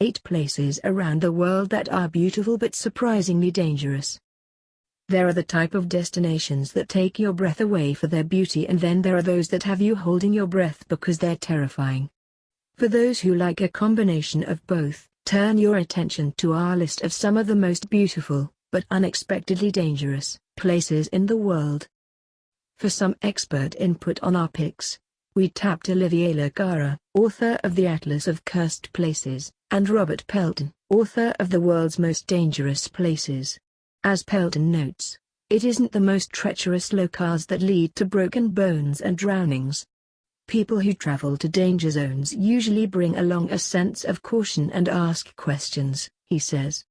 8 places around the world that are beautiful but surprisingly dangerous. There are the type of destinations that take your breath away for their beauty and then there are those that have you holding your breath because they're terrifying. For those who like a combination of both, turn your attention to our list of some of the most beautiful, but unexpectedly dangerous, places in the world. For some expert input on our picks, we tapped Olivier Le Carrer, author of the Atlas of Cursed Places, and Robert Pelton, author of The World's Most Dangerous Places. As Pelton notes, it isn't the most treacherous locales that lead to broken bones and drownings. People who travel to danger zones usually bring along a sense of caution and ask questions, he says.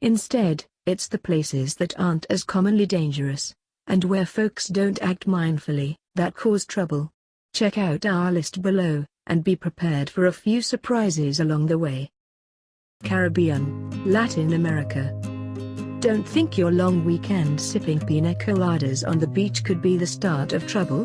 Instead, it's the places that aren't as commonly dangerous, and where folks don't act mindfully, that cause trouble. Check out our list below, and be prepared for a few surprises along the way. Caribbean, Latin America. Don't think your long weekend sipping pina coladas on the beach could be the start of trouble?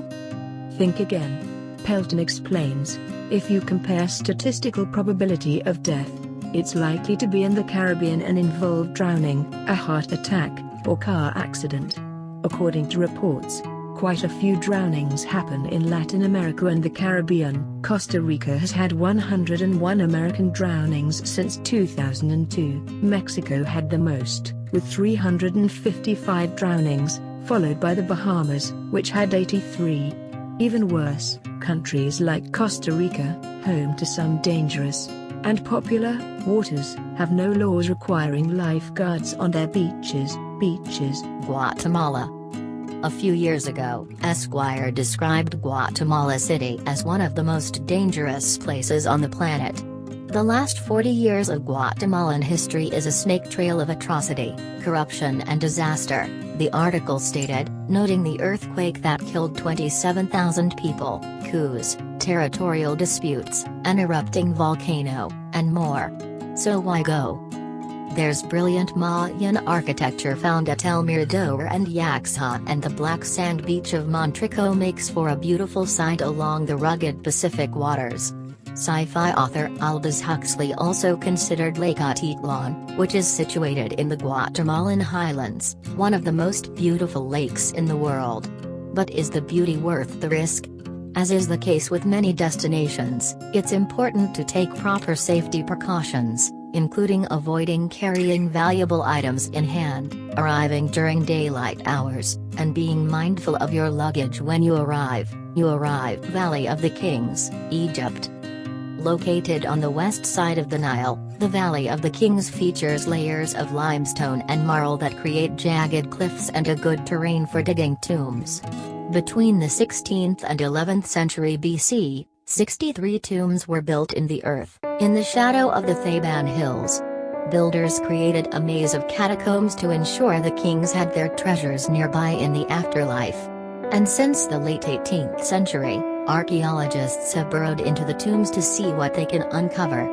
Think again. Pelton explains, if you compare statistical probability of death, it's likely to be in the Caribbean and involve drowning, a heart attack, or car accident. According to reports, Quite a few drownings happen in Latin America and the Caribbean. Costa Rica has had 101 American drownings since 2002. Mexico had the most, with 355 drownings, followed by the Bahamas, which had 83. Even worse, countries like Costa Rica, home to some dangerous and popular waters, have no laws requiring lifeguards on their beaches. Beaches. Guatemala a few years ago, Esquire described Guatemala City as one of the most dangerous places on the planet. The last 40 years of Guatemalan history is a snake trail of atrocity, corruption and disaster, the article stated, noting the earthquake that killed 27,000 people, coups, territorial disputes, an erupting volcano, and more. So why go? There's brilliant Mayan architecture found at El Mirador and Yaxha and the black sand beach of Monterrico makes for a beautiful sight along the rugged Pacific waters. Sci-fi author Aldous Huxley also considered Lake Atitlan, which is situated in the Guatemalan highlands, one of the most beautiful lakes in the world. But is the beauty worth the risk? As is the case with many destinations, it's important to take proper safety precautions including avoiding carrying valuable items in hand, arriving during daylight hours, and being mindful of your luggage when you arrive. You arrive Valley of the Kings, Egypt. Located on the west side of the Nile, the Valley of the Kings features layers of limestone and marl that create jagged cliffs and a good terrain for digging tombs. Between the 16th and 11th century BC, 63 tombs were built in the earth, in the shadow of the Theban Hills. Builders created a maze of catacombs to ensure the kings had their treasures nearby in the afterlife. And since the late 18th century, archaeologists have burrowed into the tombs to see what they can uncover.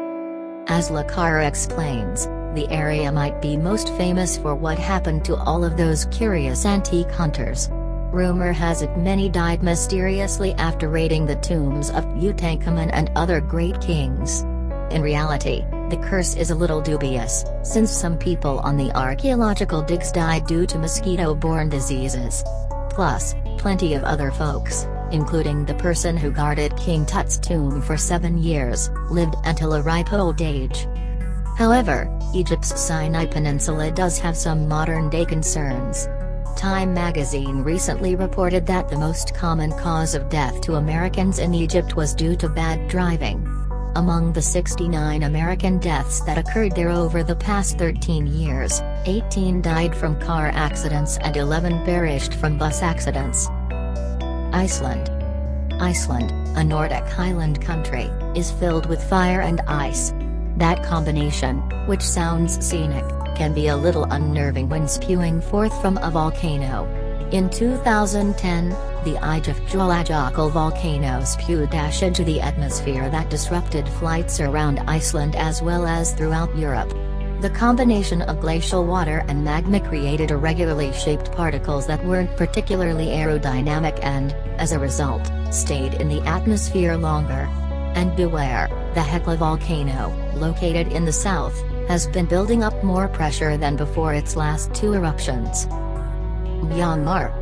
As Le Carrer explains, the area might be most famous for what happened to all of those curious antique hunters. Rumor has it many died mysteriously after raiding the tombs of Tutankhamun and other great kings. In reality, the curse is a little dubious, since some people on the archaeological digs died due to mosquito-borne diseases. Plus, plenty of other folks, including the person who guarded King Tut's tomb for seven years, lived until a ripe old age. However, Egypt's Sinai Peninsula does have some modern-day concerns. Time magazine recently reported that the most common cause of death to Americans in Egypt was due to bad driving. Among the 69 American deaths that occurred there over the past 13 years, 18 died from car accidents and 11 perished from bus accidents. Iceland Iceland, a Nordic highland country, is filled with fire and ice. That combination, which sounds scenic, can be a little unnerving when spewing forth from a volcano. In 2010, the Eyjafjallajökull volcano spewed ash into the atmosphere that disrupted flights around Iceland as well as throughout Europe. The combination of glacial water and magma created irregularly shaped particles that weren't particularly aerodynamic and, as a result, stayed in the atmosphere longer. And beware, the Hekla volcano, located in the south, has been building up more pressure than before its last two eruptions. Myanmar.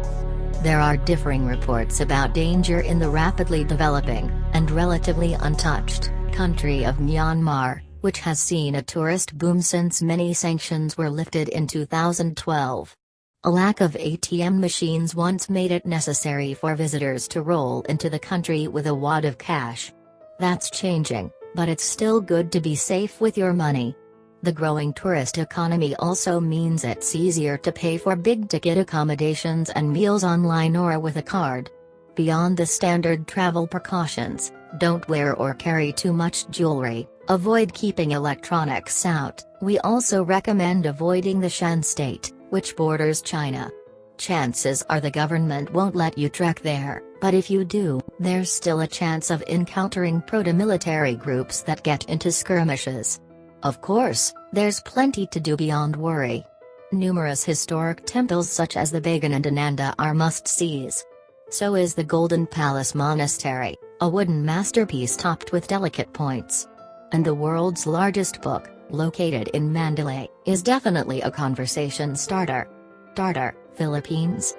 There are differing reports about danger in the rapidly developing, and relatively untouched, country of Myanmar, which has seen a tourist boom since many sanctions were lifted in 2012. A lack of ATM machines once made it necessary for visitors to roll into the country with a wad of cash. That's changing, but it's still good to be safe with your money. The growing tourist economy also means it's easier to pay for big-ticket accommodations and meals online or with a card. Beyond the standard travel precautions, don't wear or carry too much jewelry, avoid keeping electronics out, we also recommend avoiding the Shan state, which borders China. Chances are the government won't let you trek there, but if you do, there's still a chance of encountering proto-military groups that get into skirmishes. Of course, there's plenty to do beyond worry. Numerous historic temples such as the Bagan and Ananda are must-sees. So is the Golden Palace Monastery, a wooden masterpiece topped with delicate points. And the world's largest book, located in Mandalay, is definitely a conversation starter. Tartar, Philippines.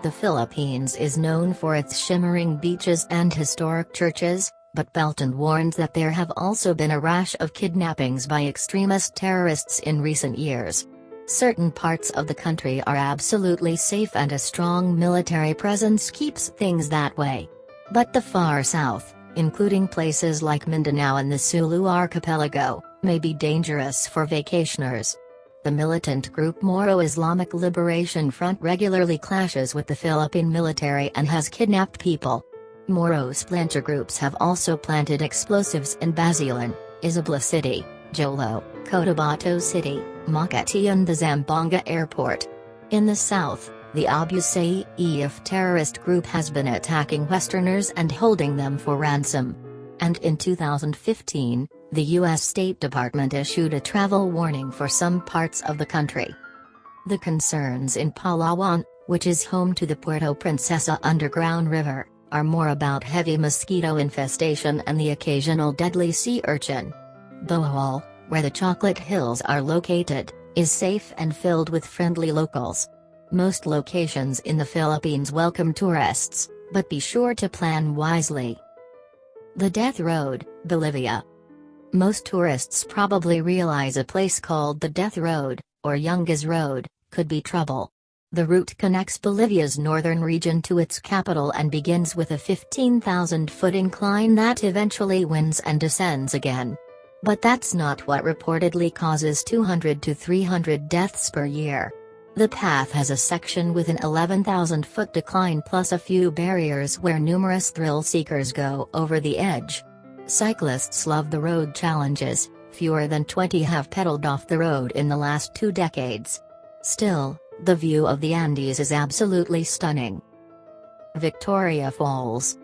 The Philippines is known for its shimmering beaches and historic churches, but Pelton warns that there have also been a rash of kidnappings by extremist terrorists in recent years. Certain parts of the country are absolutely safe and a strong military presence keeps things that way. But the far south, including places like Mindanao and the Sulu archipelago, may be dangerous for vacationers. The militant group Moro Islamic Liberation Front regularly clashes with the Philippine military and has kidnapped people. Moro splinter groups have also planted explosives in Basilan, Isabela City, Jolo, Cotabato City, Makati and the Zamboanga airport. In the south, the Abu Sayyaf terrorist group has been attacking Westerners and holding them for ransom. And in 2015, the U.S. State Department issued a travel warning for some parts of the country. The concerns in Palawan, which is home to the Puerto Princesa Underground River, are more about heavy mosquito infestation and the occasional deadly sea urchin. Bohol, where the Chocolate Hills are located, is safe and filled with friendly locals. Most locations in the Philippines welcome tourists, but be sure to plan wisely. The Death Road, Bolivia. Most tourists probably realize a place called the Death Road, or Yungas Road, could be trouble. The route connects Bolivia's northern region to its capital and begins with a 15,000-foot incline that eventually winds and descends again. But that's not what reportedly causes 200 to 300 deaths per year. The path has a section with an 11,000-foot decline plus a few barriers where numerous thrill seekers go over the edge. Cyclists love the road challenges, fewer than 20 have pedaled off the road in the last two decades. Still, the view of the Andes is absolutely stunning. Victoria Falls.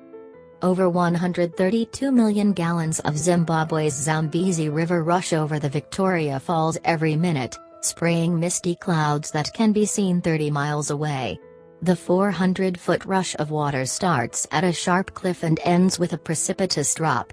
Over 132 million gallons of Zimbabwe's Zambezi River rush over the Victoria Falls every minute, spraying misty clouds that can be seen 30 miles away. The 400-foot rush of water starts at a sharp cliff and ends with a precipitous drop.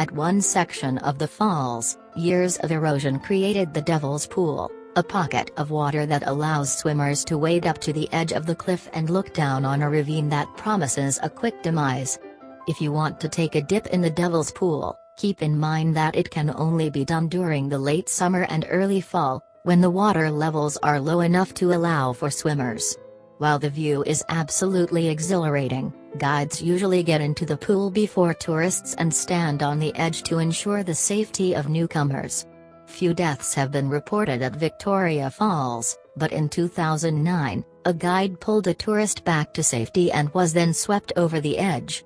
At one section of the falls, years of erosion created the Devil's Pool a pocket of water that allows swimmers to wade up to the edge of the cliff and look down on a ravine that promises a quick demise. If you want to take a dip in the Devil's Pool, keep in mind that it can only be done during the late summer and early fall, when the water levels are low enough to allow for swimmers. While the view is absolutely exhilarating, guides usually get into the pool before tourists and stand on the edge to ensure the safety of newcomers. Few deaths have been reported at Victoria Falls, but in 2009, a guide pulled a tourist back to safety and was then swept over the edge.